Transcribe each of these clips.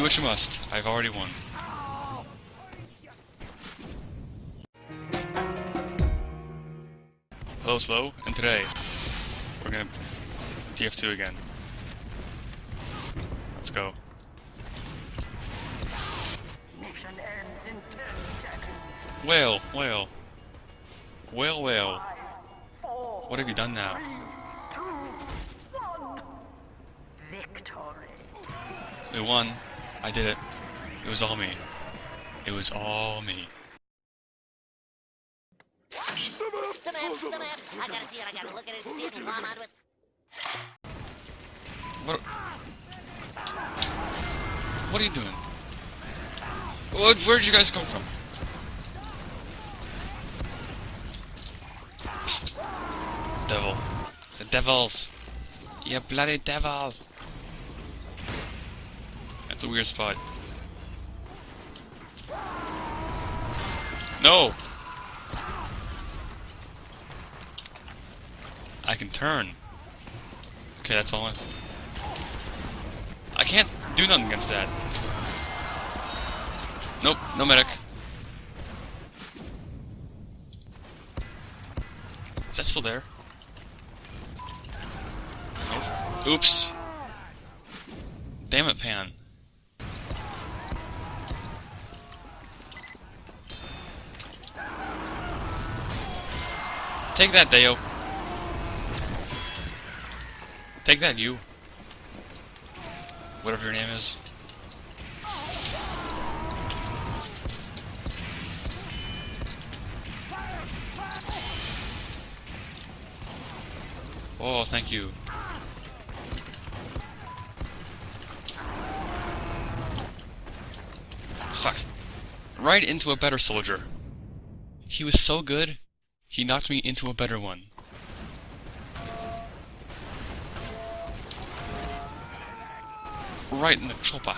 Do what you must. I've already won. Hello, Slow, and today we're gonna TF2 again. Let's go. Mission ends in 10 seconds. Whale, whale. Whale, whale. Five, four, What have you done now? two. Victory. We won. I did it. It was all me. It was all me. What? What are you doing? What? Where'd you guys come from? Devil. The devils. You bloody devils. That's a weird spot. No! I can turn. Okay, that's all I... I can't do nothing against that. Nope, no medic. Is that still there? Nope. Oops. Damn it, Pan. Take that, Deo. Take that, you. Whatever your name is. Oh, thank you. Fuck. Right into a better soldier. He was so good, he knocked me into a better one. Right in the chopper.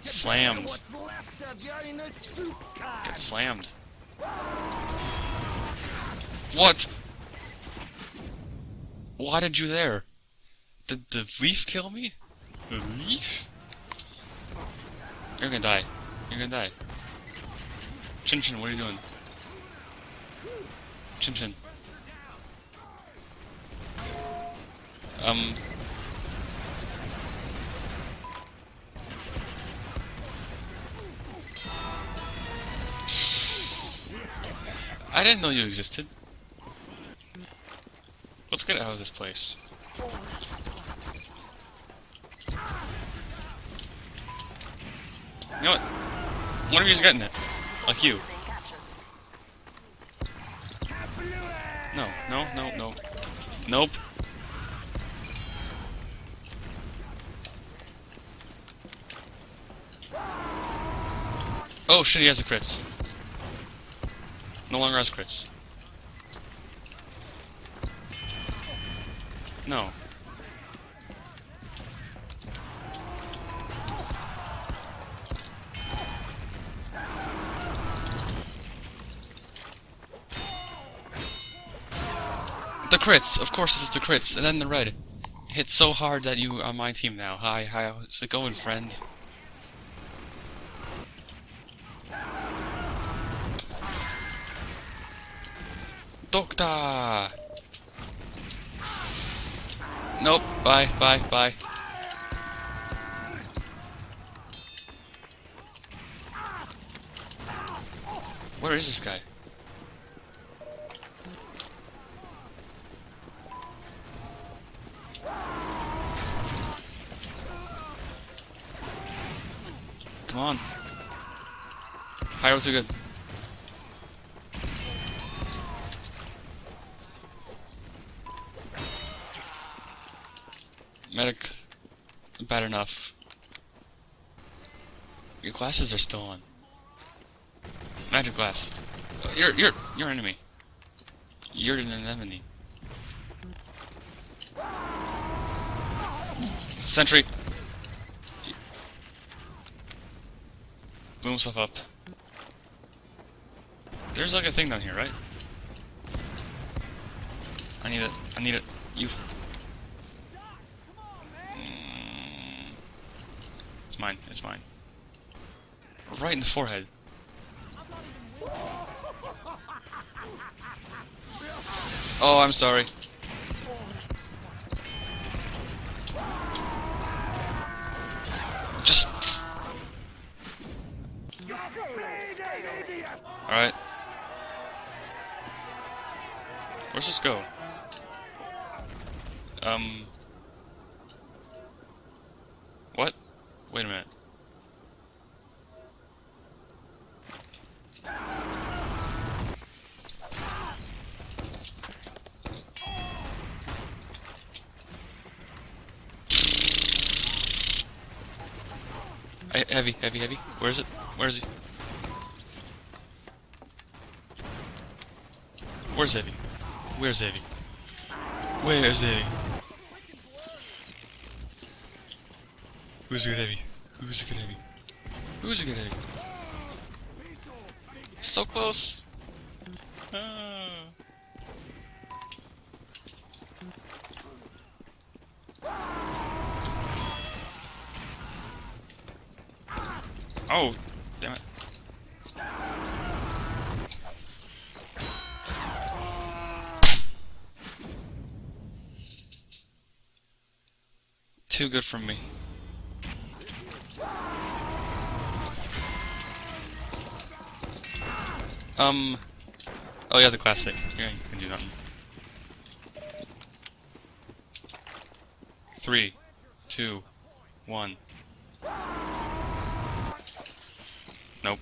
Slammed. Get slammed. What? Why did you there? Did the leaf kill me? The leaf? You're gonna die. You're gonna die. Chin Chin, what are you doing? Chin Chin. Um. I didn't know you existed. Let's get out of this place. You know what? One of you's getting it. Like you. No, no, no, no. Nope. Oh shit, he has a crits. No longer has crits. No. Crits! Of course it's the crits, and then the red. Hit so hard that you are my team now. Hi, hi, how's it going, friend? Doctor! Nope, bye, bye, bye. Where is this guy? Come on. Pyro's are good. Medic, bad enough. Your glasses are still on. Magic glass. You're you're you're an enemy. You're an enemy. Sentry. blow himself up. There's like a thing down here, right? I need it. I need it. You. Mm. It's mine. It's mine. Right in the forehead. Oh, I'm sorry. Alright. Where's this go? Um. What? Wait a minute. Heavy, heavy, heavy. Where is it? Where is he? Where's heavy? Where's heavy? Where's heavy? Who's good heavy? Who's good heavy? Who's good heavy? So close. Ah. Oh, Too good for me. Um. Oh yeah, the classic. Yeah, you can do that. Three, two, one. Nope.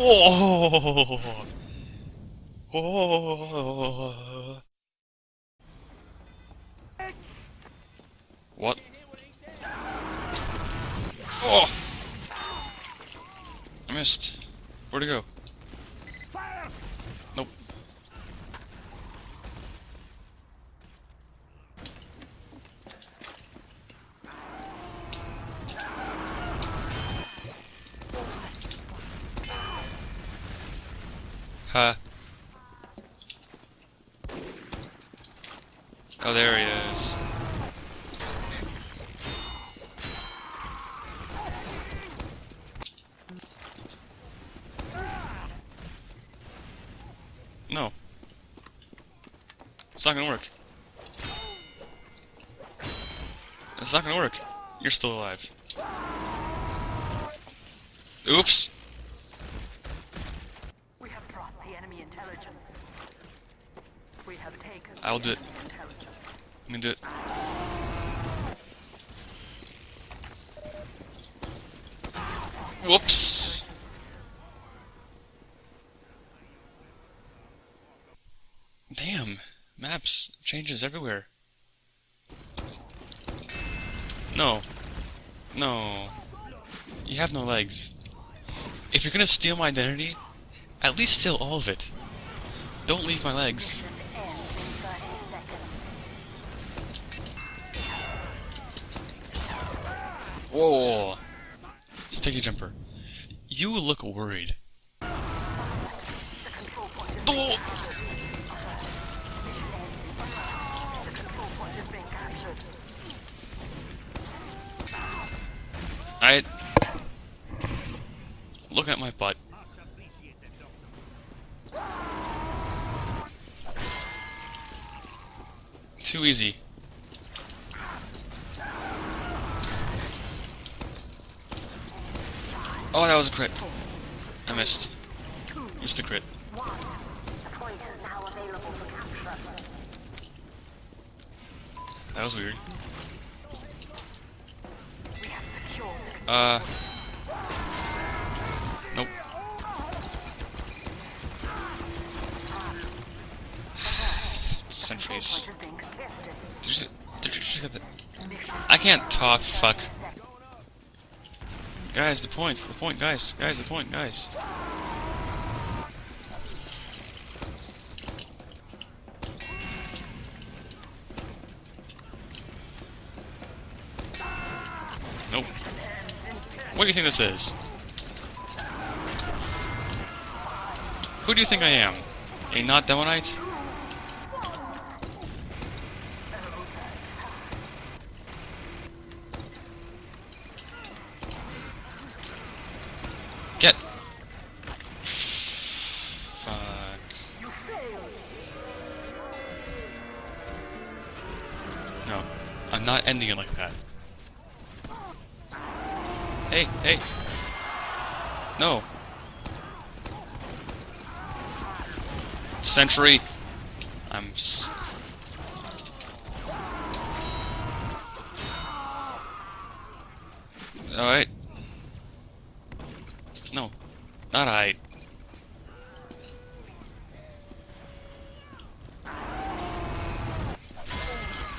Oh! What? Oh! I missed. Where'd it go? Huh. Oh, there he is. No. It's not gonna work. It's not gonna work. You're still alive. Oops! We have brought the enemy intelligence. We have taken I'll do it. Let me do it. Whoops! Damn, maps changes everywhere. No. No. You have no legs. If you're gonna steal my identity, at least steal all of it. Don't leave my legs. Whoa! Sticky jumper. You look worried. Oh! I look at my butt. Too easy. Oh, that was a crit. I missed. Missed a crit. That was weird. Uh. Nope. Sentries. Did you, did you get the... I can't talk, fuck. Guys, the point, the point, guys, guys, the point, guys. Nope. What do you think this is? Who do you think I am? A not Demoknight? Not ending it like that. Hey, hey! No! Sentry! I'm Alright. No. Not I.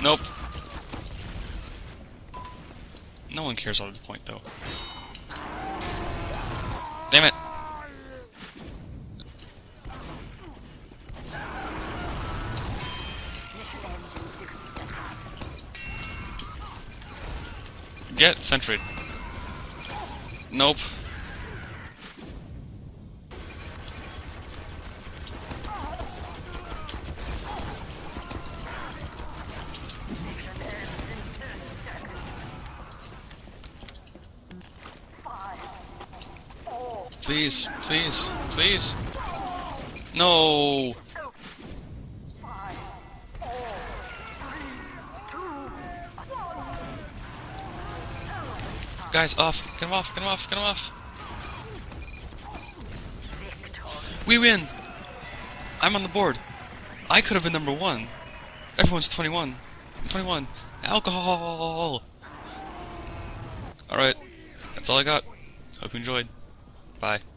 Nope. No one cares about the point, though. Damn it! Get sentry. Nope. Please, please, please. No. Guys, off. Get him off, get him off, get him off. We win! I'm on the board. I could have been number one. Everyone's 21. 21. Alcohol! Alright. That's all I got. Hope you enjoyed. Bye.